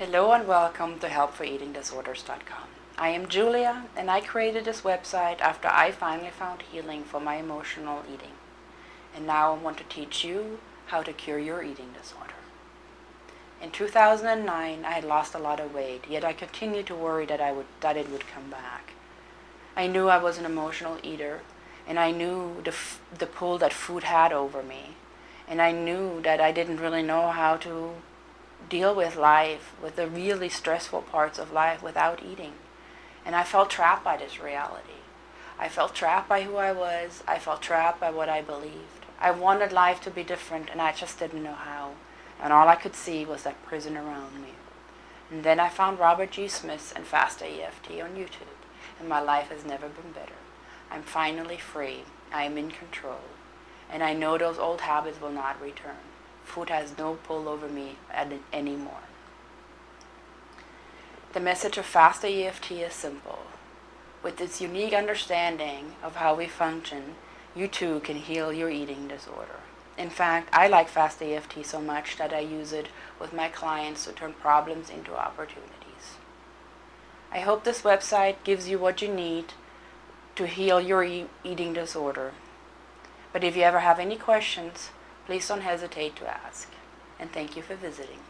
Hello and welcome to helpforeatingdisorders.com. I am Julia and I created this website after I finally found healing for my emotional eating. And now I want to teach you how to cure your eating disorder. In 2009 I had lost a lot of weight, yet I continued to worry that, I would, that it would come back. I knew I was an emotional eater and I knew the, the pull that food had over me. And I knew that I didn't really know how to deal with life, with the really stressful parts of life without eating. And I felt trapped by this reality. I felt trapped by who I was. I felt trapped by what I believed. I wanted life to be different and I just didn't know how. And all I could see was that prison around me. And then I found Robert G. Smith and Faster EFT on YouTube. And my life has never been better. I'm finally free. I am in control. And I know those old habits will not return. Food has no pull over me anymore. The message of Faster EFT is simple. With its unique understanding of how we function, you too can heal your eating disorder. In fact, I like Faster EFT so much that I use it with my clients to turn problems into opportunities. I hope this website gives you what you need to heal your e eating disorder. But if you ever have any questions, please don't hesitate to ask. And thank you for visiting.